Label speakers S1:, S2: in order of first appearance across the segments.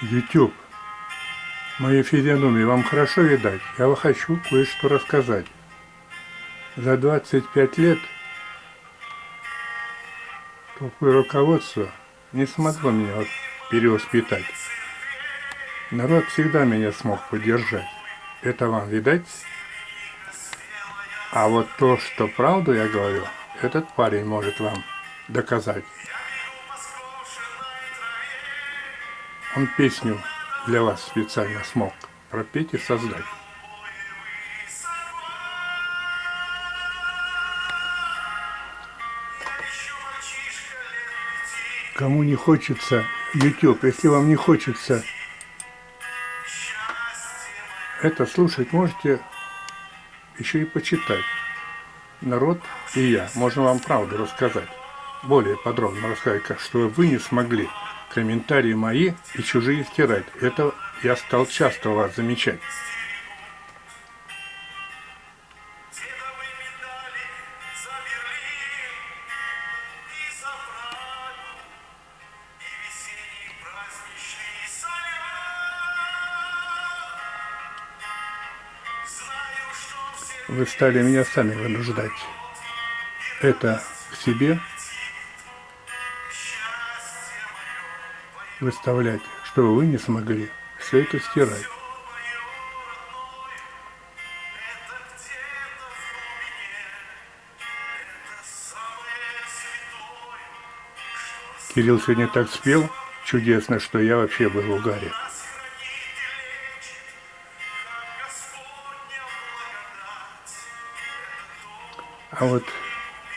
S1: YouTube. Мои физиономии вам хорошо видать? Я хочу кое-что рассказать. За 25 лет такое руководство не смогло меня перевоспитать. Народ всегда меня смог поддержать. Это вам видать? А вот то, что правду я говорю, этот парень может вам доказать. Он песню для вас специально смог пропеть и создать. Кому не хочется YouTube, если вам не хочется это слушать, можете еще и почитать. Народ и я можем вам правду рассказать. Более подробно рассказать, как что вы не смогли комментарии мои и чужие стирать. Это я стал часто у вас замечать. Вы стали меня сами вынуждать. Это к себе выставлять, чтобы вы не смогли все это стирать. Кирилл сегодня так спел чудесно, что я вообще был в угаре. А вот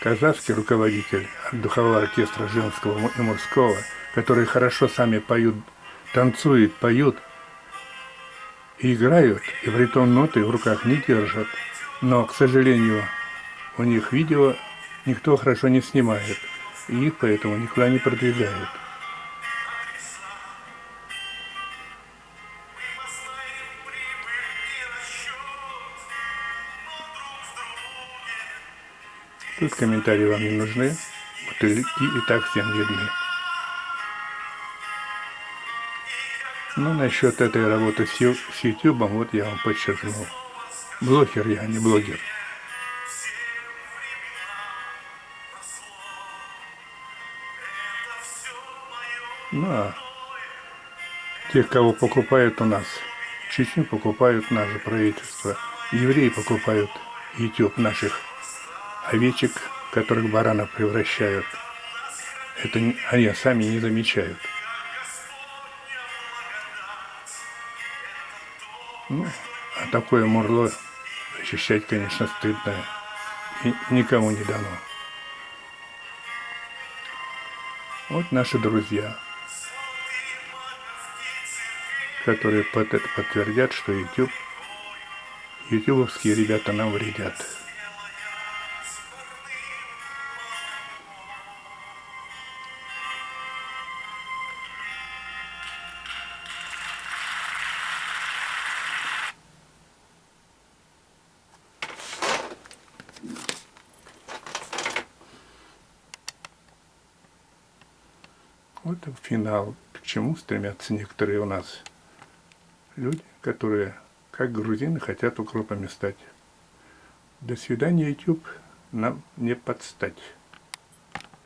S1: казахский руководитель духового оркестра женского и мужского – которые хорошо сами поют, танцуют, поют и играют, и при том ноты в руках не держат. Но, к сожалению, у них видео никто хорошо не снимает, и их поэтому никуда не продвигают. Тут комментарии вам не нужны, бутылки и так всем видны. Ну, насчет этой работы с, с YouTube, вот я вам подчеркнул. Блогер я, а не блогер. Ну, а тех, кого покупают у нас, Чечню покупают наше правительство, евреи покупают YouTube наших овечек, которых баранов превращают. Это они сами не замечают. Ну, а такое мурло защищать, конечно, стыдно и никому не дано. Вот наши друзья, которые под это подтвердят, что YouTube, ютубовские ребята нам вредят. Вот финал, к чему стремятся некоторые у нас люди, которые, как грузины, хотят укропами стать. До свидания, YouTube, нам не подстать.